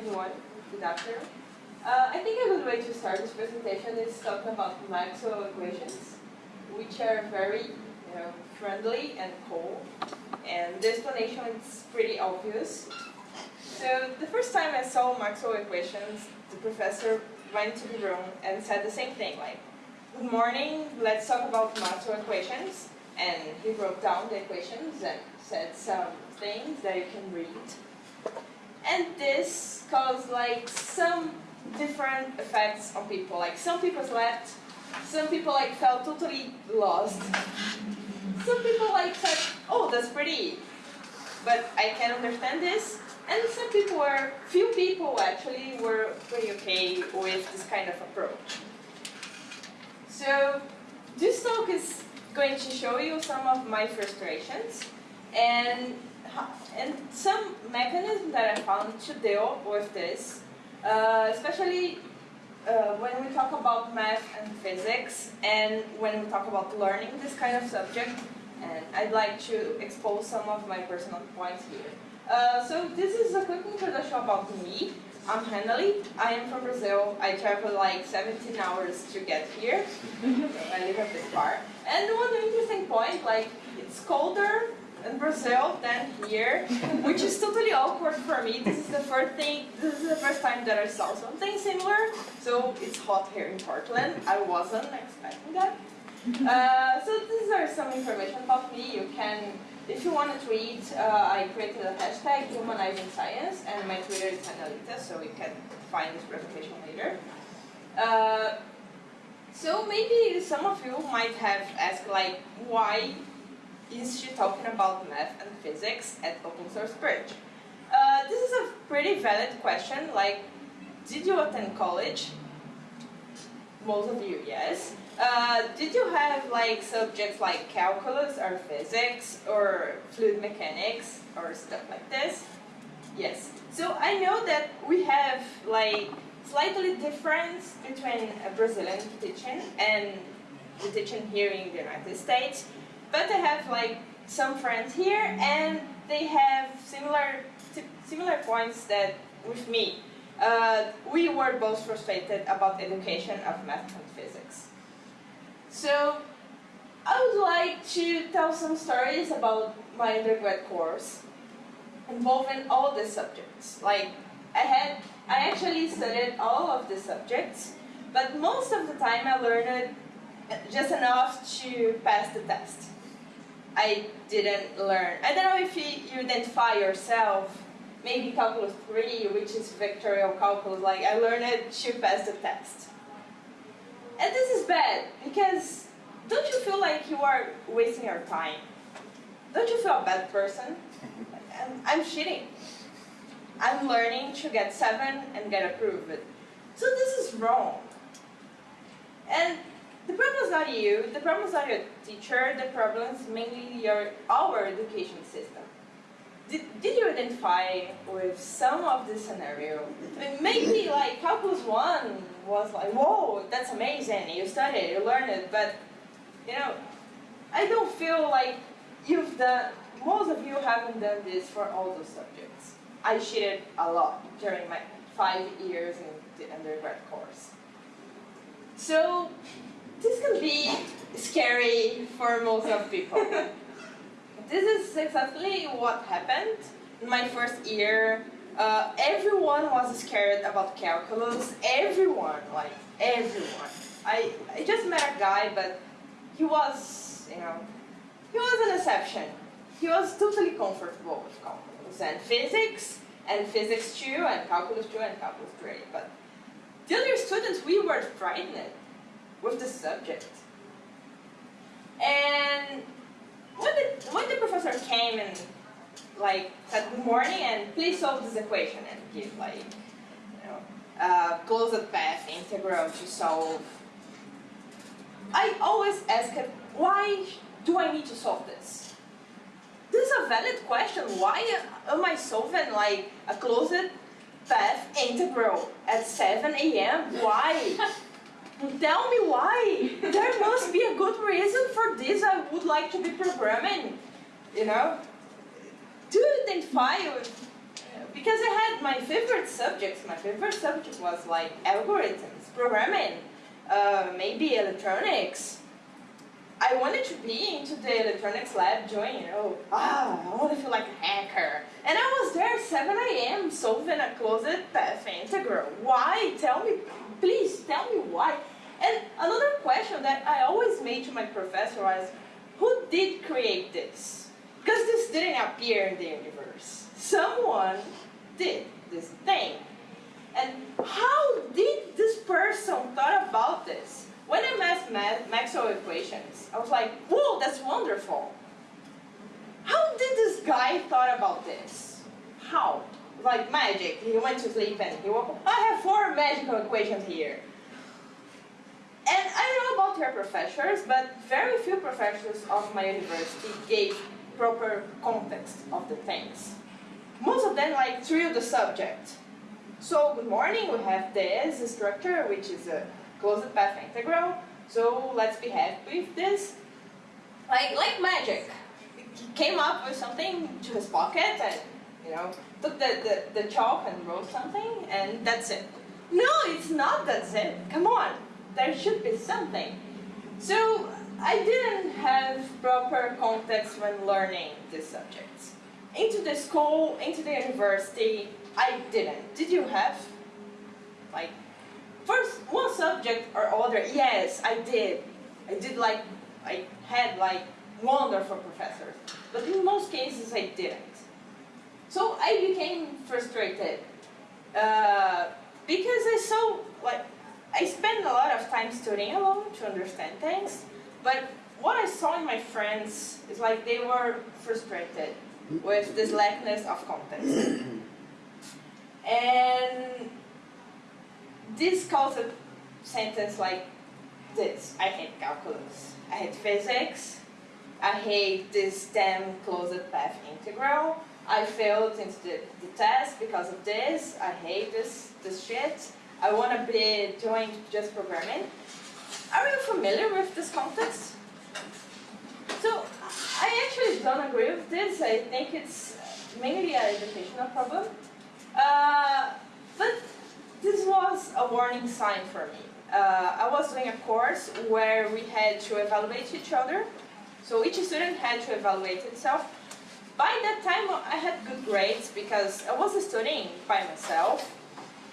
everyone. Good afternoon. Uh, I think a good way to start this presentation is talking about Maxwell equations, which are very you know, friendly and cool. And the explanation is pretty obvious. So the first time I saw Maxwell equations, the professor went to the room and said the same thing, like, good morning, let's talk about Maxwell equations. And he wrote down the equations and said some things that you can read. And this caused like some different effects on people. Like some people slept, some people like felt totally lost. Some people like said, oh, that's pretty, but I can understand this. And some people were, few people actually were pretty okay with this kind of approach. So this talk is going to show you some of my frustrations and and some mechanisms that I found to deal with this, uh, especially uh, when we talk about math and physics and when we talk about learning this kind of subject. And I'd like to expose some of my personal points here. Uh, so this is a quick introduction about me. I'm Henley. I am from Brazil. I traveled like 17 hours to get here. so I live a bit far. And one interesting point, like it's colder in Brazil than here, which is totally awkward for me. This is the first thing, this is the first time that I saw something similar. So it's hot here in Portland. I wasn't expecting that. Uh, so these are some information about me. You can, if you want to tweet, uh, I created a hashtag humanizing science, and my Twitter is Analita, so you can find this presentation later. Uh, so maybe some of you might have asked like, why is she talking about math and physics at Open Source Bridge? Uh, this is a pretty valid question, like, did you attend college? Most of you, yes. Uh, did you have like subjects like calculus or physics or fluid mechanics or stuff like this? Yes. So I know that we have like slightly difference between a Brazilian teaching and the teaching here in the United States. But I have like some friends here and they have similar similar points that with me. Uh, we were both frustrated about education of math and physics. So I would like to tell some stories about my undergrad course involving all the subjects. Like I had, I actually studied all of the subjects, but most of the time I learned just enough to pass the test. I didn't learn. I don't know if you, you identify yourself, maybe calculus 3, which is vectorial calculus, like I learned it to pass the test. And this is bad, because don't you feel like you are wasting your time? Don't you feel a bad person? I'm, I'm cheating. I'm learning to get 7 and get approved. So this is wrong. And the problem is not you, the problem is not your teacher, the problem is mainly your, our education system. Did, did you identify with some of this scenario? Maybe like Calculus 1 was like, whoa, that's amazing, you studied, you learned it, but you know, I don't feel like you've done, most of you haven't done this for all those subjects. I cheated a lot during my five years in the undergrad course. So this can be scary for most of people. this is exactly what happened in my first year. Uh, everyone was scared about calculus. Everyone, like everyone. I, I just met a guy, but he was, you know, he was an exception. He was totally comfortable with calculus and physics, and physics 2, and calculus 2, and calculus 3. But the other students, we were frightened with the subject. And when the, when the professor came and like said good morning and please solve this equation and give like, you know, uh, closed path integral to solve. I always ask him, why do I need to solve this? This is a valid question. Why am I solving like a closed path integral at 7 a.m.? Why? Tell me why. There must be a good reason for this. I would like to be programming, you know? You identify with because I had my favorite subjects. My favorite subject was like algorithms, programming, uh, maybe electronics. I wanted to be into the electronics lab doing, you know, ah, I want to feel like a hacker. And I was there at 7 a.m. solving a closed path integral. Why? Tell me, please tell me why. And another question that I always made to my professor was, who did create this? Because this didn't appear in the universe. Someone did this thing. And how did this person thought about this? When I met Maxwell equations, I was like, whoa, that's wonderful. How did this guy thought about this? How? Like magic. He went to sleep and he woke up. I have four magical equations here. And I don't know about your professors, but very few professors of my university gave proper context of the things. Most of them like threw the subject. So good morning, we have this structure, which is a closed path integral. So let's be happy with this. Like, like magic. He came up with something to his pocket and, you know, took the, the, the chalk and wrote something and that's it. No, it's not that's it. Come on. There should be something. So I didn't have proper context when learning these subjects. Into the school, into the university, I didn't. Did you have? Like, first, one subject or other, yes, I did. I did like, I had like wonderful professors. But in most cases, I didn't. So I became frustrated. Uh, because I saw, like, I spent a lot of time studying alone to understand things. But what I saw in my friends is like they were frustrated with this lackness of context. and this caused a sentence like this. I hate calculus. I hate physics. I hate this damn closed path integral. I failed in the, the test because of this. I hate this, this shit. I want to be doing just programming. Are you familiar with this context? So I actually don't agree with this. I think it's mainly an educational problem. Uh, but this was a warning sign for me. Uh, I was doing a course where we had to evaluate each other. So each student had to evaluate itself. By that time, I had good grades because I was studying by myself.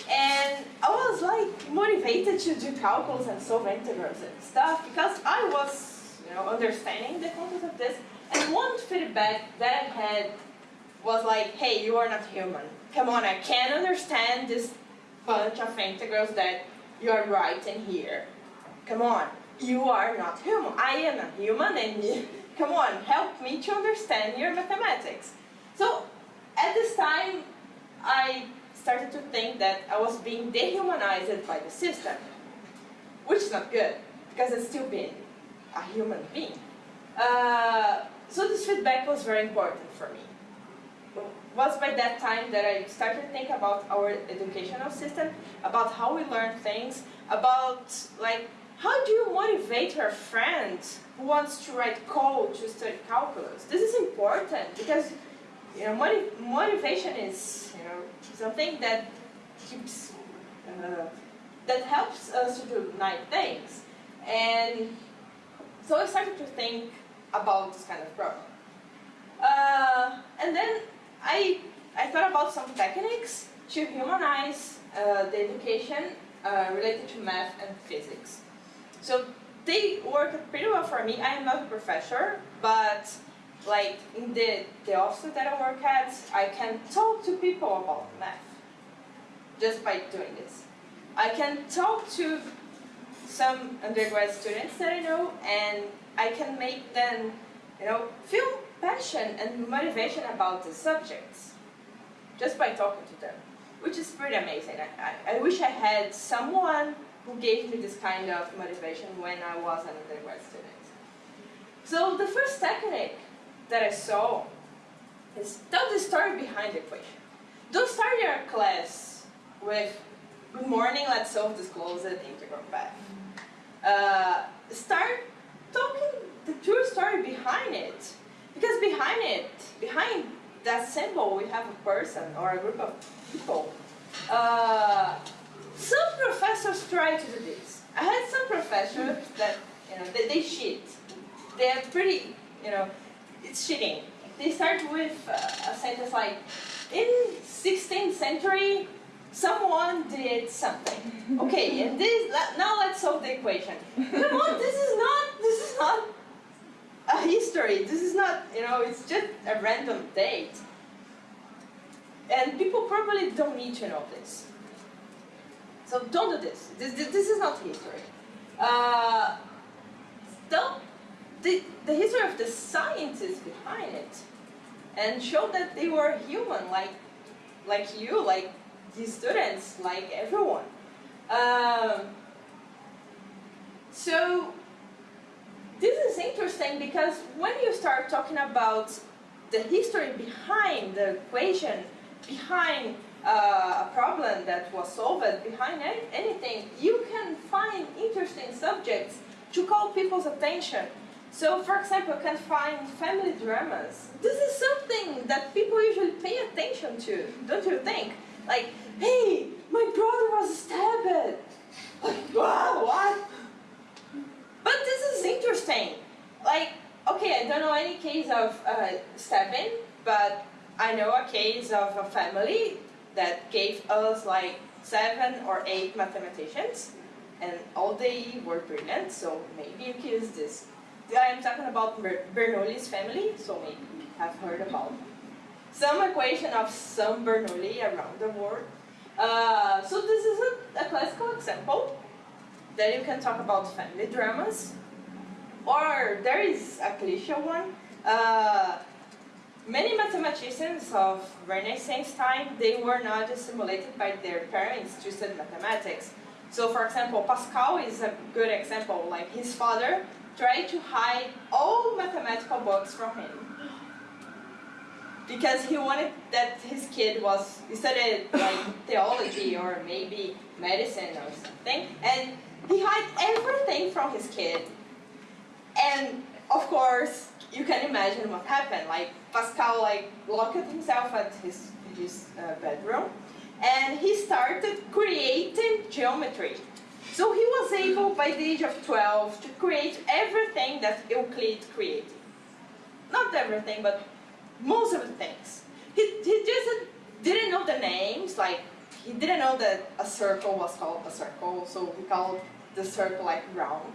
And I was like motivated to do calculus and solve integrals and stuff because I was, you know, understanding the concept of this. And one feedback that I had was like, hey, you are not human. Come on, I can't understand this bunch of integrals that you are writing here. Come on, you are not human. I am a human and you, come on, help me to understand your mathematics. So at this time, I started to think that I was being dehumanized by the system, which is not good, because it's still being a human being. Uh, so this feedback was very important for me. It was by that time that I started to think about our educational system, about how we learn things, about like how do you motivate your friend who wants to write code to study calculus? This is important because you know, motiv motivation is you know something that keeps uh, that helps us to do nice things, and so I started to think about this kind of problem. Uh, and then I I thought about some techniques to humanize uh, the education uh, related to math and physics. So they worked pretty well for me. I am not a professor, but like in the, the office that I work at, I can talk to people about math just by doing this. I can talk to some undergrad students that I know and I can make them you know, feel passion and motivation about the subjects just by talking to them, which is pretty amazing. I, I, I wish I had someone who gave me this kind of motivation when I was an undergrad student. So the first technique that I saw is tell the story behind the equation. Don't start your class with, good morning, let's solve this closed integral path. Uh, start talking the true story behind it. Because behind it, behind that symbol, we have a person or a group of people. Uh, some professors try to do this. I had some professors that, you know, they, they cheat. They're pretty, you know, it's cheating. They start with uh, a sentence like, in 16th century, someone did something. Okay, and this, now let's solve the equation. Come on, this is not, this is not a history. This is not, you know, it's just a random date. And people probably don't need to know this. So don't do this. This, this, this is not history. Uh, don't, the, the history of the scientists behind it and show that they were human, like, like you, like the students, like everyone. Um, so this is interesting because when you start talking about the history behind the equation, behind uh, a problem that was solved, behind anything, you can find interesting subjects to call people's attention. So, for example, you can find family dramas. This is something that people usually pay attention to, don't you think? Like, hey, my brother was stabbed. Like, wow, what? But this is interesting. Like, okay, I don't know any case of uh, stabbing, but I know a case of a family that gave us like seven or eight mathematicians, and all they were brilliant, so maybe you can use this. I'm talking about Bernoulli's family, so maybe you have heard about some equation of some Bernoulli around the world. Uh, so this is a, a classical example that you can talk about family dramas. Or there is a cliche one. Uh, many mathematicians of Renaissance time, they were not stimulated by their parents to study mathematics. So for example, Pascal is a good example. Like his father tried to hide all mathematical books from him because he wanted that his kid was studied like theology or maybe medicine or something, and he hid everything from his kid. And of course, you can imagine what happened. Like Pascal like locked himself at his, his uh, bedroom and he started creating geometry. So he was able by the age of 12 to create everything that Euclid created. Not everything, but most of the things. He, he just didn't know the names, like he didn't know that a circle was called a circle, so he called the circle like round.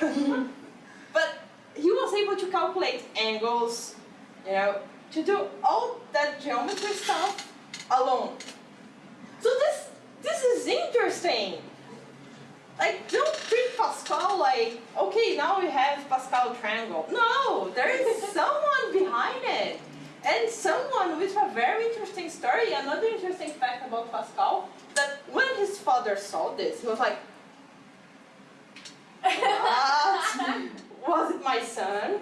but he was able to calculate angles, you know, to do all that geometry stuff alone. So this this is interesting. Like, don't treat Pascal like, okay, now we have Pascal triangle. No, there is someone behind it. And someone with a very interesting story, another interesting fact about Pascal, that when his father saw this, he was like, what? was it my son?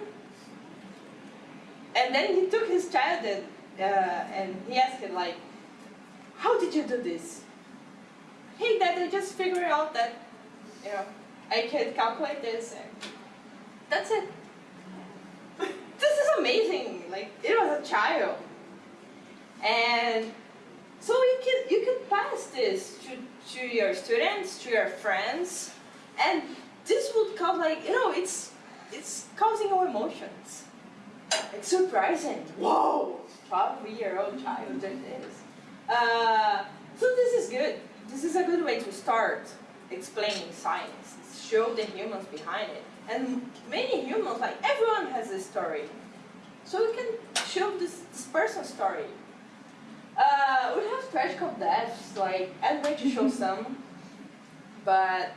And then he took his child and, uh, and he asked him like, how did you do this? Hey dad, I just figured out that, you know, I can calculate this and that's it. this is amazing. Like, it was a child. And so you can, you can pass this to, to your students, to your friends, and this would cause like, you know, it's, it's causing your emotions. It's surprising. Whoa, 12-year-old child did this. Uh, so this is good. This is a good way to start explaining science. Show the humans behind it. And many humans, like everyone has a story. So we can show this, this person's story. Uh, we have tragical deaths, like I'm going to show some, but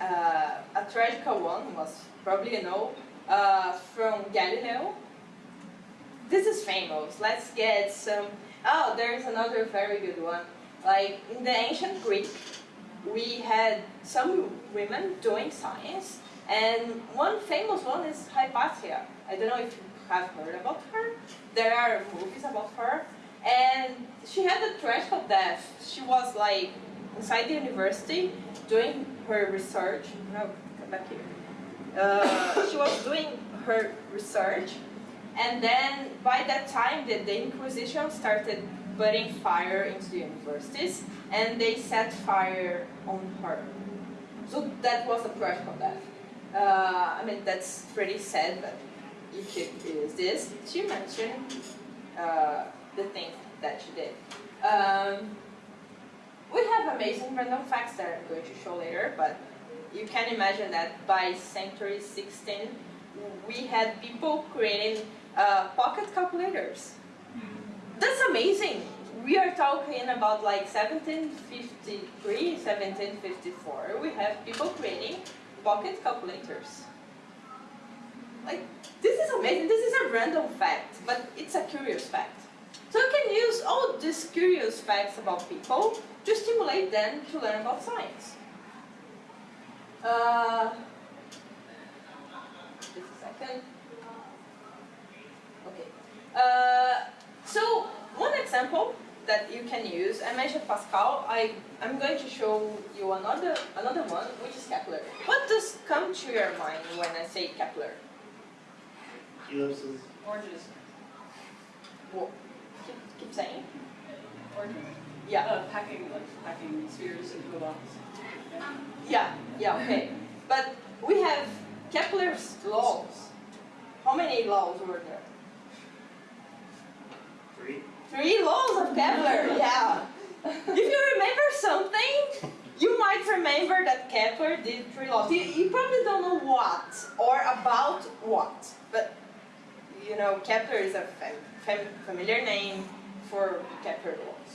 uh, a tragical one was probably you know uh, from Galileo. This is famous. Let's get some. Oh, there's another very good one. Like in the ancient Greek, we had some women doing science, and one famous one is Hypatia. I don't know if you have heard about her. There are movies about her, and she had a tragical death. She was like inside the university doing her research. No, come back here. Uh, she was doing her research, And then by that time, the, the Inquisition started putting fire into the universities, and they set fire on her. So that was a practical death. Uh, I mean, that's pretty sad, but you could use this to mention uh, the things that she did. Um, we have amazing random facts that I'm going to show later, but you can imagine that by century 16, we had people creating uh, pocket calculators. That's amazing. We are talking about like 1753, 1754. We have people creating pocket calculators. Like, this is amazing. This is a random fact, but it's a curious fact. So you can use all these curious facts about people to stimulate them to learn about science. Uh, just a second. Okay. Uh, so one example that you can use, I mentioned Pascal, I, I'm going to show you another, another one, which is Kepler. What does come to your mind when I say Kepler? Ellipses. Oranges. Well, keep, keep saying. Oranges. Yeah. Uh, packing, like packing spheres into a box. Yeah. Yeah, yeah, okay. But we have Kepler's laws. How many laws were there? Three. Three laws of Kepler, yeah. If you remember something, you might remember that Kepler did three laws. You, you probably don't know what or about what, but you know Kepler is a fam fam familiar name for Kepler laws.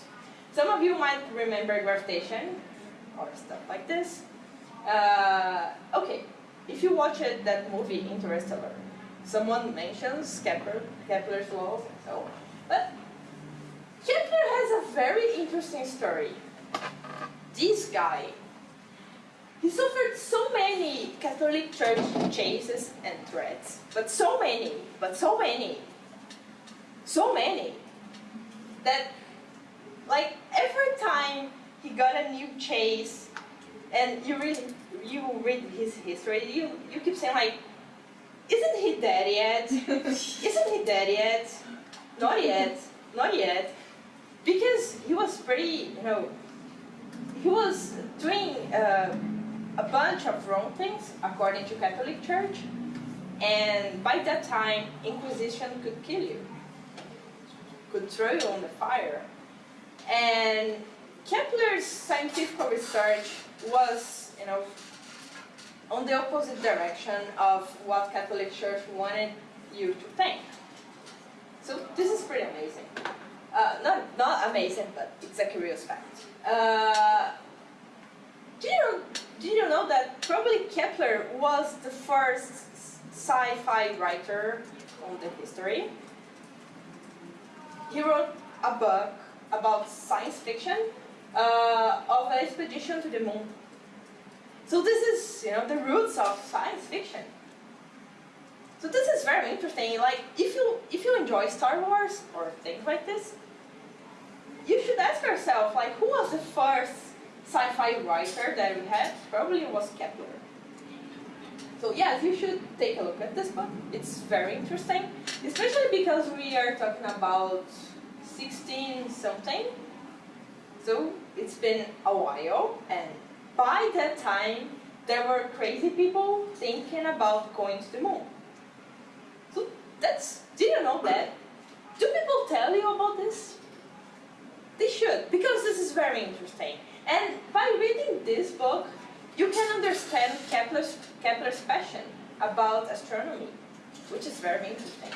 Some of you might remember gravitation or stuff like this. Uh, okay, if you watch it, that movie Interstellar, someone mentions Kepler, Kepler's laws and so on. But Kepler has a very interesting story. This guy, he suffered so many Catholic Church chases and threats, but so many, but so many, so many, that like every time he got a new chase, and you read, you read his history, you, you keep saying like, isn't he dead yet? isn't he dead yet? Not yet, not yet. Because he was pretty, you know, he was doing uh, a bunch of wrong things according to Catholic Church, and by that time, Inquisition could kill you, could throw you on the fire. And Kepler's scientific research was, you know, on the opposite direction of what Catholic Church wanted you to think. So this is pretty amazing. Uh, not, not amazing, but it's a curious fact. Uh, do, you, do you know that probably Kepler was the first sci-fi writer on the history? He wrote a book about science fiction uh, of an expedition to the moon. So this is, you know, the roots of science fiction. So this is very interesting. Like, if you if you enjoy Star Wars or things like this, you should ask yourself, like, who was the first sci-fi writer that we had? Probably was Kepler. So yes, you should take a look at this book. It's very interesting, especially because we are talking about 16 something. So it's been a while, and by that time, there were crazy people thinking about going to the moon. So that's, did you know that? Do people tell you about this? They should, because this is very interesting. And by reading this book, you can understand Kepler's, Kepler's passion about astronomy, which is very interesting.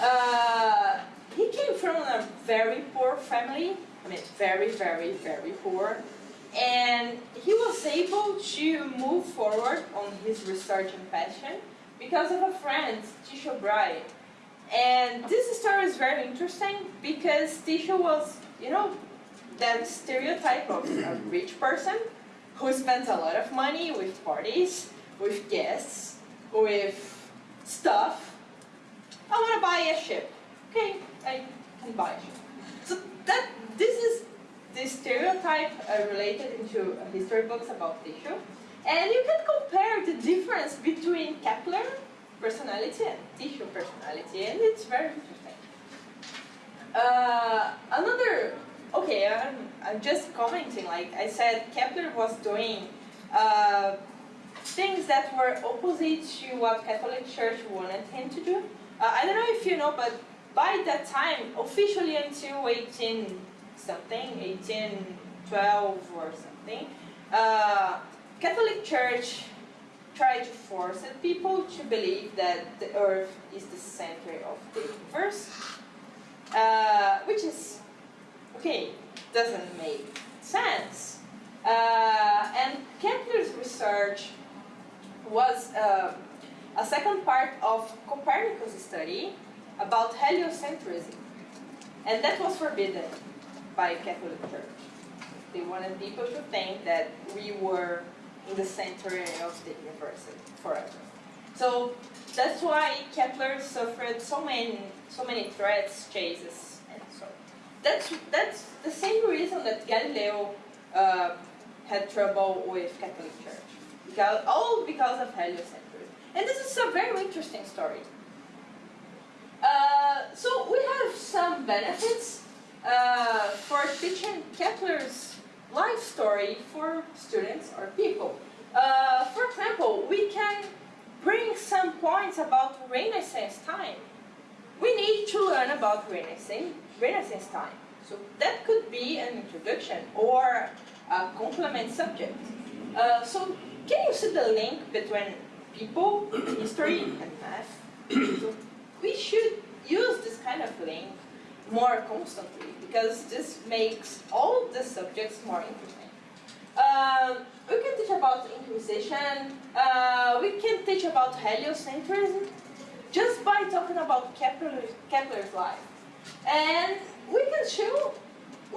Uh, he came from a very poor family, I mean very, very, very poor, and he was able to move forward on his research and passion because of a friend, Tycho Brahe. And this story is very interesting because Tycho was, you know, that stereotype of a rich person who spends a lot of money with parties, with guests, with stuff. I want to buy a ship. Okay, I can buy a ship. So that this is the stereotype uh, related into history books about Tycho. And you can compare the difference between Kepler personality and Tycho personality, and it's very interesting. Uh, another, okay, I'm, I'm just commenting, like I said, Kepler was doing uh, things that were opposite to what Catholic Church wanted him to do. Uh, I don't know if you know, but by that time, officially until 18 something, 1812 or something, uh, Catholic Church tried to force people to believe that the Earth is the center of the universe, uh, which is, okay, doesn't make sense. Uh, and Kepler's research was uh, a second part of Copernicus' study about heliocentrism. And that was forbidden by Catholic Church. They wanted people to think that we were in the center of the universe forever. So that's why Kepler suffered so many, so many threats, chases, and so. That's that's the same reason that Galileo uh, had trouble with Catholic Church, because all because of heliocentrism. And this is a very interesting story. Uh, so we have some benefits uh, for teaching Kepler's life story for students or people. Uh, for example, we can bring some points about Renaissance time. We need to learn about Renaissance, Renaissance time. So that could be an introduction or a complement subject. Uh, so can you see the link between people, history, and math? So we should use this kind of link more constantly because this makes all the subjects more interesting. Um, we can teach about Inquisition, uh, we can teach about heliocentrism just by talking about Kepler, Kepler's life. And we can show,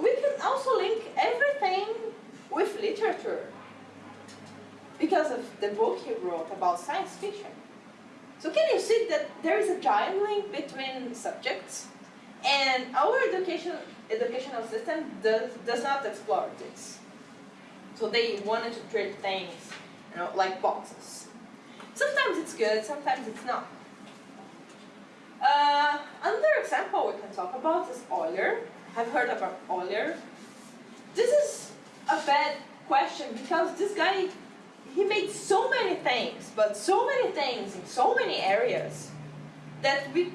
we can also link everything with literature because of the book he wrote about science fiction. So can you see that there is a giant link between subjects and our education, educational system does, does not explore this. So they wanted to treat things you know, like boxes. Sometimes it's good, sometimes it's not. Uh, another example we can talk about is Euler. Have heard about Euler? This is a bad question because this guy, he made so many things, but so many things in so many areas that we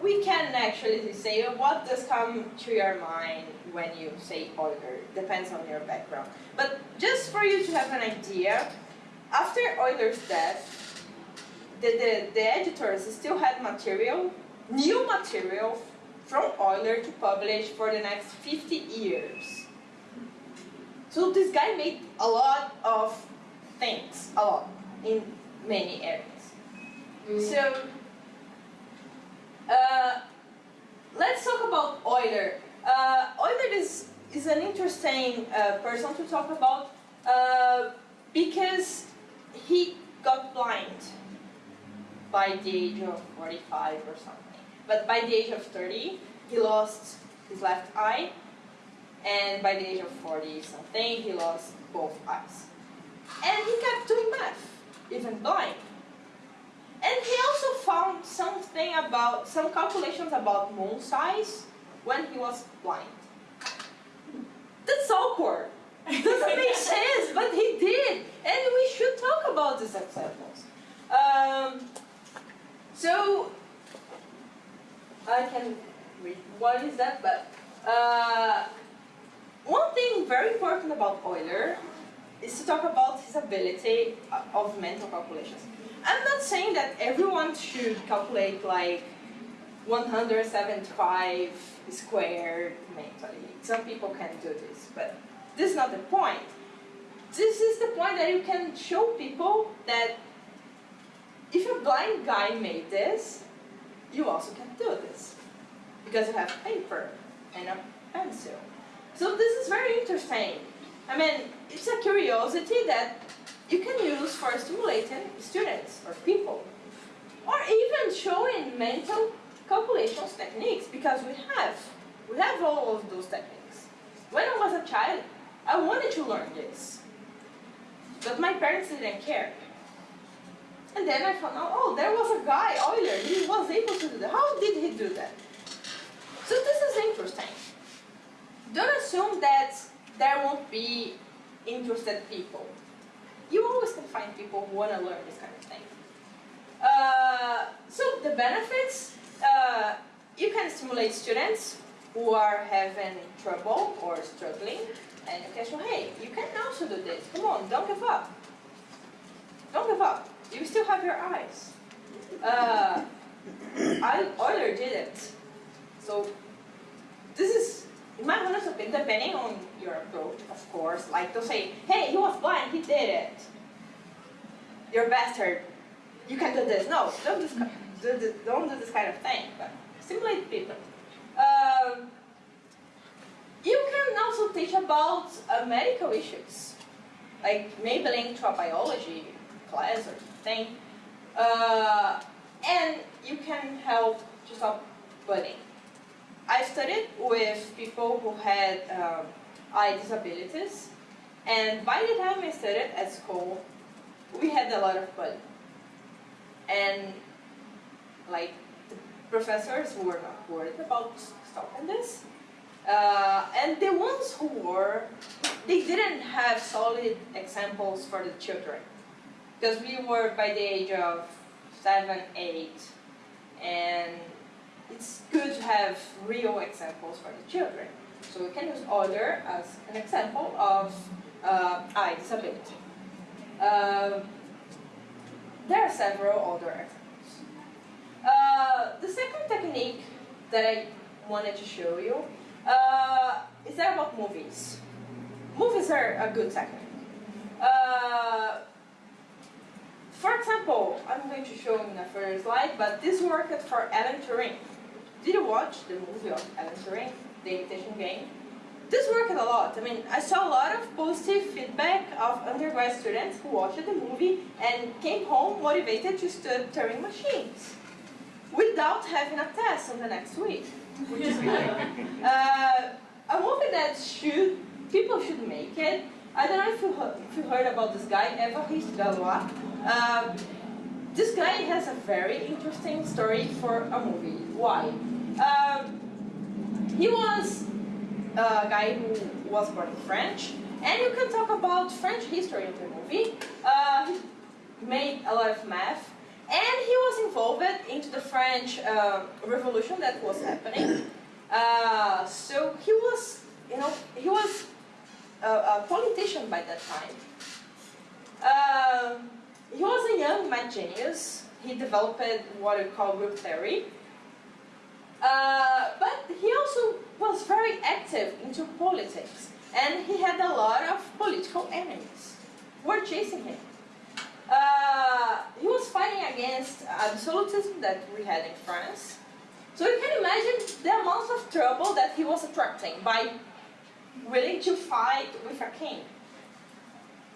we can actually say what does come to your mind when you say Euler. Depends on your background. But just for you to have an idea, after Euler's death, the, the, the editors still had material, new material from Euler to publish for the next 50 years. So this guy made a lot of things, a lot, in many areas. Mm. So uh, let's talk about Euler. Uh, Euler is, is an interesting uh, person to talk about uh, because he got blind by the age of 45 or something. But by the age of 30, he lost his left eye, and by the age of 40 something, he lost both eyes. And he kept doing math, even blind. And he also found something about, some calculations about moon size when he was blind. That's awkward. It doesn't make sense, but he did. And we should talk about these examples. Um, so, I can read what is that, but uh, one thing very important about Euler is to talk about his ability of mental calculations. I'm not saying that everyone should calculate like 175 squared mentally. Some people can do this, but this is not the point. This is the point that you can show people that if a blind guy made this, you also can do this. Because you have paper and a pencil. So this is very interesting. I mean, it's a curiosity that you can use for stimulating students or people. Or even showing mental calculations techniques, because we have. We have all of those techniques. When I was a child, I wanted to learn this. But my parents didn't care. And then I found out, oh, there was a guy, Euler, he was able to do that. How did he do that? So this is interesting. Don't assume that there won't be interested people. You always can find people who want to learn this kind of thing. Uh, so the benefits, uh, you can stimulate students who are having trouble or struggling, and you can show, hey, you can also do this. Come on, don't give up. Don't give up. You still have your eyes. Uh, I Euler did it. So this is, in my honest opinion, depending on your approach, of course, like to say, hey, he was blind, he did it. You're bastard. You can do this. No, don't, do this, don't do this kind of thing. But stimulate people. Um, you can also teach about uh, medical issues, like maybe linked to a biology class or something. Uh, and you can help to stop bullying. I studied with people who had um, eye disabilities, and by the time I studied at school, we had a lot of bullying. And like the professors were not worried about stopping this. Uh, and the ones who were, they didn't have solid examples for the children. Because we were by the age of seven, eight, and it's good to have real examples for the children. So we can use Euler as an example of uh, eye disability. Uh, there are several other examples. Uh, the second technique that I wanted to show you uh, is about movies. Movies are a good technique. Uh, for example, I'm going to show in the first slide, but this worked for Alan Turing. Did you watch the movie of Alan Turing, The Imitation Game? This worked a lot. I mean, I saw a lot of positive feedback of undergrad students who watched the movie and came home motivated to study Turing machines without having a test on the next week, which is good. Uh, a movie that should, people should make it. I don't know if you, heard, if you heard about this guy, Évariste Galois. Um, this guy has a very interesting story for a movie. Why? Um, he was a guy who was born in French, and you can talk about French history in the movie. Uh, he made a lot of math, and he was involved into the French uh, Revolution that was happening. Uh, so he was, you know, he was a, a politician by that time. He was a young mad genius. He developed what we call group theory. Uh, but he also was very active into politics, and he had a lot of political enemies who were chasing him. Uh, he was fighting against absolutism that we had in France. So you can imagine the amount of trouble that he was attracting by willing to fight with a king.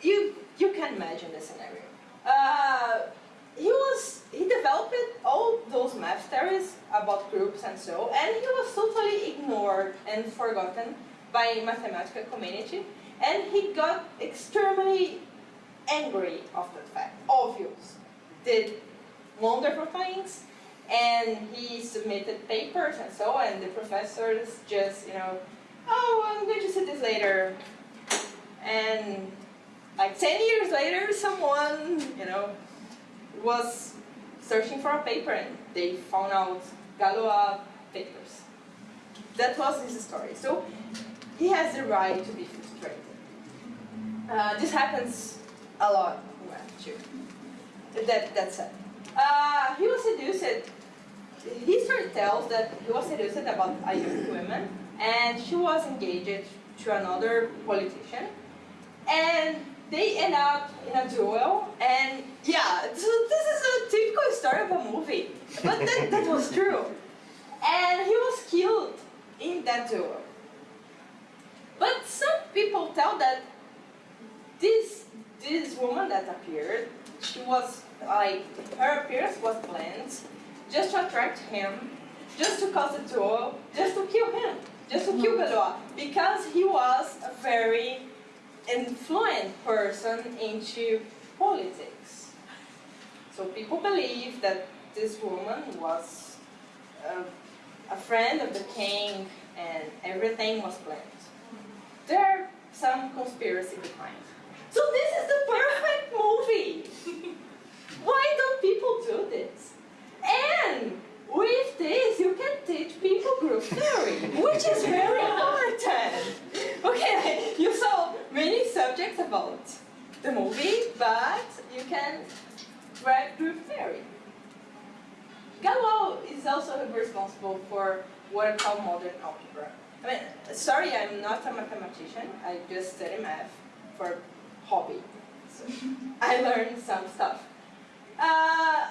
You, you can imagine the scenario. Uh, he was he developed all those math theories about groups and so, and he was totally ignored and forgotten by mathematical community, and he got extremely angry of that fact. Obvious, did wonderful things, and he submitted papers and so, and the professors just you know, oh, I'm going to see this later, and like 10 years later, someone, you know, was searching for a paper and they found out Galois papers. That was his story. So he has the right to be frustrated. Uh, this happens a lot math too. That, that's it. Uh, he was seduced, history tells that he was seduced about a young woman and she was engaged to another politician they end up in a duel, and yeah, so this is a typical story of a movie, but that, that was true. And he was killed in that duel. But some people tell that this this woman that appeared, she was like her appearance was planned just to attract him, just to cause a duel, just to kill him, just to kill mm-hmm. Galois, because he was a very influent person into politics. So people believe that this woman was uh, a friend of the king and everything was planned. There are some conspiracy behind. So this is the perfect movie. Why don't people do this? And with this, you can teach people group theory, which is very important. Okay, you saw many subjects about the movie, but you can write group theory. Galois is also responsible for what I call modern algebra. I mean, sorry, I'm not a mathematician. I just study math for hobby. So I learned some stuff. Uh,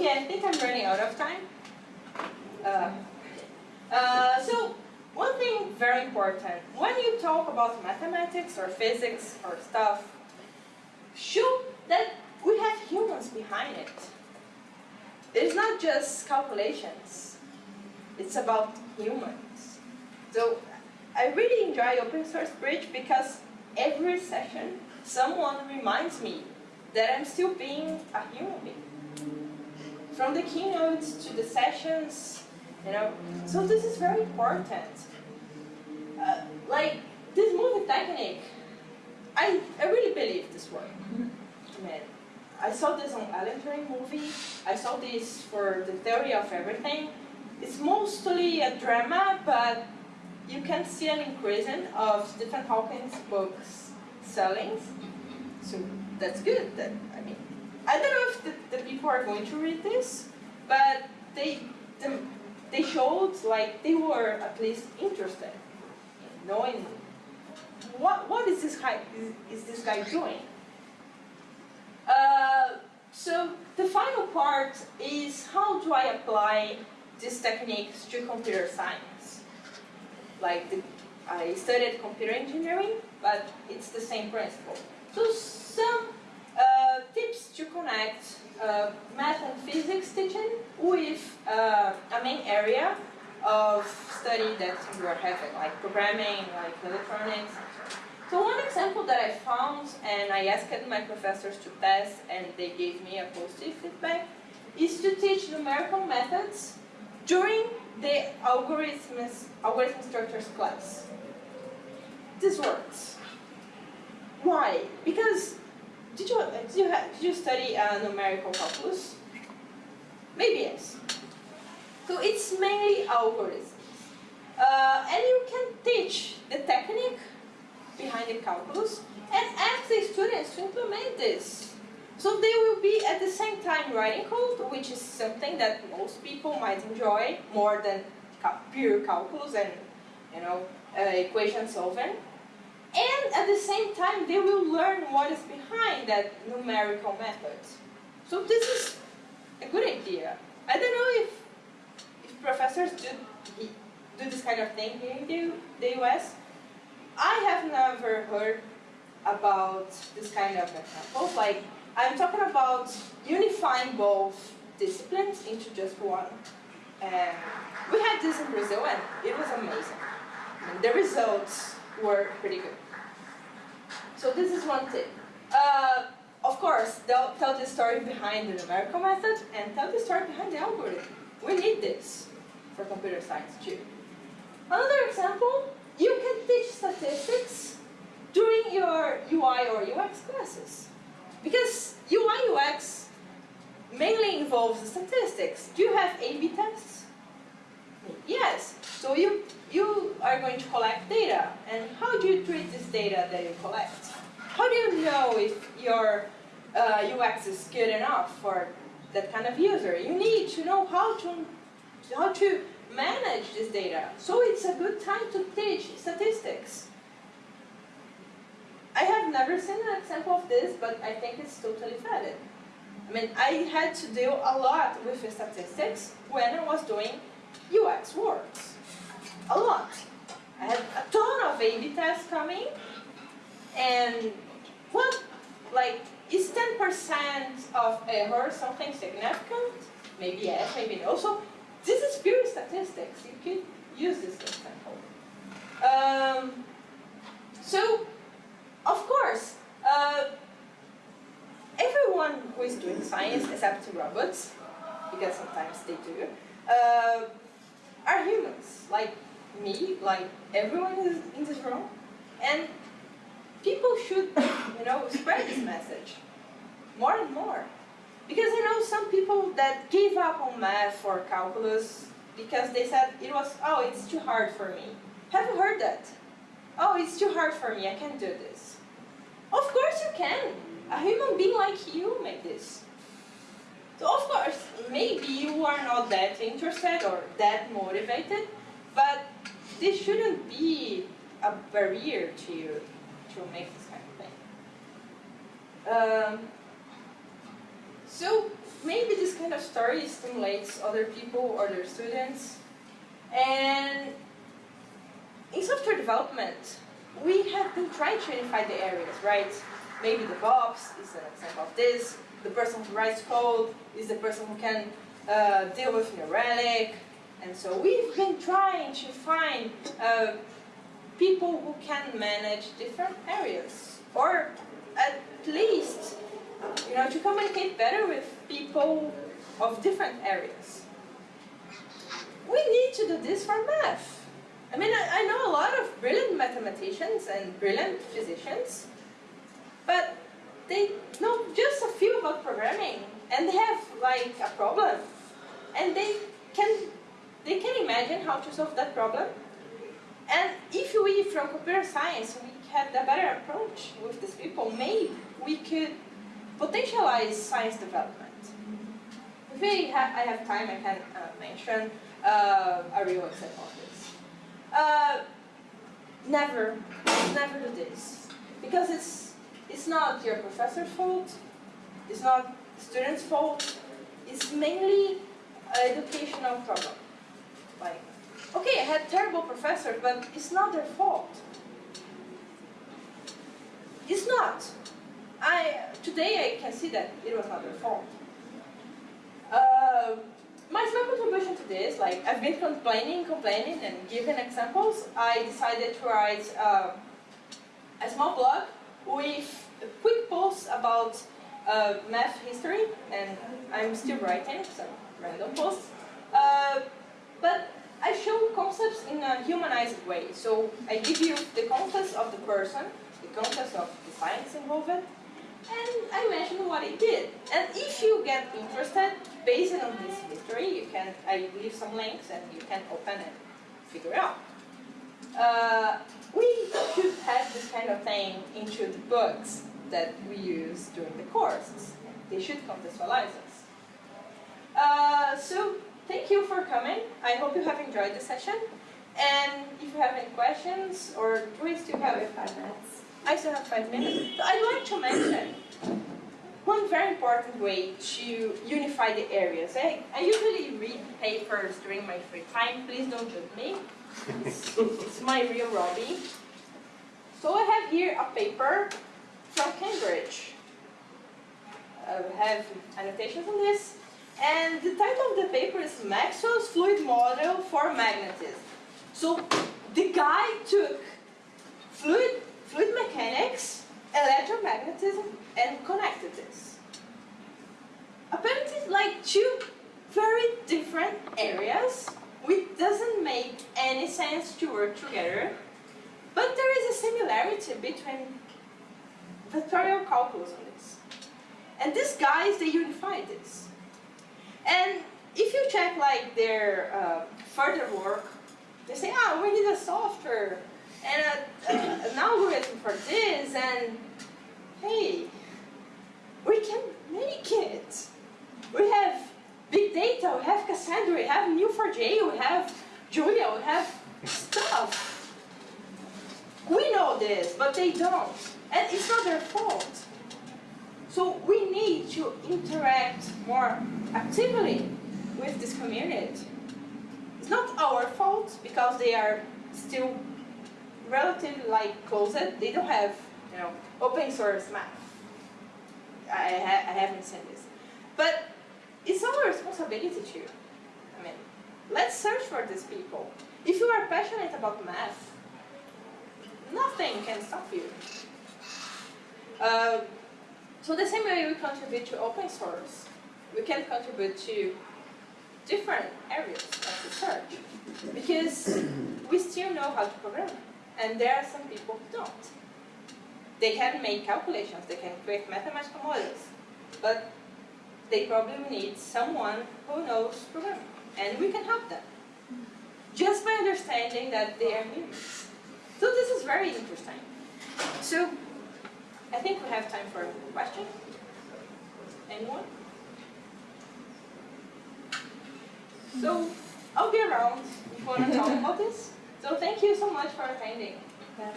okay, I think I'm running out of time. Uh, uh, so, one thing very important, when you talk about mathematics or physics or stuff, show that we have humans behind it. It's not just calculations. It's about humans. So I really enjoy open source bridge because every session someone reminds me that I'm still being a human being. From the keynote to the sessions, you know. So this is very important. Uh, like this movie technique, I, I really believe this work. Man, I saw this on Alan Turing movie. I saw this for the theory of everything. It's mostly a drama, but you can see an increase of Stephen Hawking's books selling. So that's good. That I don't know if the, the people are going to read this, but they the, they showed like they were at least interested in knowing what what is this guy is, is this guy doing. Uh, so the final part is how do I apply these techniques to computer science? Like the, I studied computer engineering, but it's the same principle. So some to connect uh, math and physics teaching with uh, a main area of study that you are having, like programming, like electronics, so one example that I found, and I asked my professors to test, and they gave me a positive feedback, is to teach numerical methods during the algorithms, algorithm structures class. This works. Why? Because did you did you, did you study uh, numerical calculus? Maybe yes. So it's mainly algorithms, uh, and you can teach the technique behind the calculus and ask the students to implement this. So they will be at the same time writing code, which is something that most people might enjoy more than pure calculus and you know uh, equation solving. And at the same time, they will learn what is behind that numerical method. So this is a good idea. I don't know if, if professors do, do this kind of thing here in the, the US, I have never heard about this kind of examples. Like, I'm talking about unifying both disciplines into just one. And we had this in Brazil and it was amazing. The results were pretty good. So this is one tip. Uh, of course, they'll tell the story behind the numerical method and tell the story behind the algorithm. We need this for computer science too. Another example you can teach statistics during your UI or UX classes. Because UI UX mainly involves statistics. Do you have A-B tests? Yes. So you, you are going to collect data. And how do you treat this data that you collect? How do you know if your uh, UX is good enough for that kind of user? You need to know how to, how to manage this data. So it's a good time to teach statistics. I have never seen an example of this, but I think it's totally valid. I mean, I had to deal a lot with statistics when I was doing UX works. A lot. I had a ton of A-B tests coming, and what, like, is 10% of error something significant? Maybe yes, maybe no. So this is pure statistics. You could use this example. Um, so, of course, uh, everyone who is doing science, except robots, because sometimes they do, uh, are humans, like me, like everyone in this room, and people should, you know, spread this message more and more. Because I know some people that gave up on math or calculus because they said it was, oh, it's too hard for me. Have you heard that? Oh, it's too hard for me, I can't do this. Of course you can. A human being like you made this. So of course, maybe you are not that interested or that motivated, but this shouldn't be a barrier to you to make this kind of thing. Um, so maybe this kind of story stimulates other people, other students. And in software development, we have been trying to unify the areas, right? Maybe the DevOps is an example of this. The person who writes code is the person who can uh, deal with New Relic. And so we've been trying to find uh, people who can manage different areas. Or at least, you know, to communicate better with people of different areas. We need to do this for math. I mean, I, I know a lot of brilliant mathematicians and brilliant physicians, but they know just a few about programming, and they have like a problem, and they can they can imagine how to solve that problem. And if we, from computer science, we had a better approach with these people, maybe we could potentialize science development. If ha I have time, I can uh, mention uh, a real example of this. Uh, never, never do this. Because it's, it's not your professor's fault, it's not student's fault, it's mainly educational problem. Had terrible professors, but it's not their fault. It's not. I, today I can see that it was not their fault. Uh, my small contribution to this, like I've been complaining, complaining, and giving examples. I decided to write uh, a small blog with a quick posts about uh, math history, and I'm still writing some random posts. Uh, but I show concepts in a humanized way. So I give you the context of the person, the context of the science involved, and I mention what it did. And if you get interested, based on this history, you can I leave some links and you can open and figure out. Uh, we should have this kind of thing into the books that we use during the courses. They should contextualize us. Uh, so thank you for coming. I hope you have enjoyed the session. And if you have any questions, or do we still have five minutes? I still have five minutes. So I'd like to mention one very important way to unify the areas. I, I usually read papers during my free time. Please don't judge me. It's, it's my real Robbie. So I have here a paper from Cambridge. I have annotations on this. And the title of the paper is Maxwell's Fluid Model for Magnetism. So the guy took fluid, fluid mechanics, electromagnetism, and connected this. Apparently, like two very different areas, which doesn't make any sense to work together, but there is a similarity between vectorial calculus on this. And these guys, they unified this. And if you check like their uh, further work, they say, ah, we need a software and a, a, an algorithm for this, and hey, we can make it. We have big data, we have Cassandra, we have Neo4j, we have Julia, we have stuff. We know this, but they don't. And it's not their fault. So we need to interact more actively with this community. It's not our fault because they are still relatively like closed. They don't have, you know, open source math. I, ha I haven't seen this. But it's our responsibility too. I mean, let's search for these people. If you are passionate about math, nothing can stop you. Uh, So the same way we contribute to open source, we can contribute to different areas of research because we still know how to program, and there are some people who don't. They can make calculations, they can create mathematical models, but they probably need someone who knows programming, and we can help them just by understanding that they are humans. So this is very interesting. So I think we have time for a question. Anyone? So, I'll be around if you want to talk about this. So thank you so much for attending. Yeah,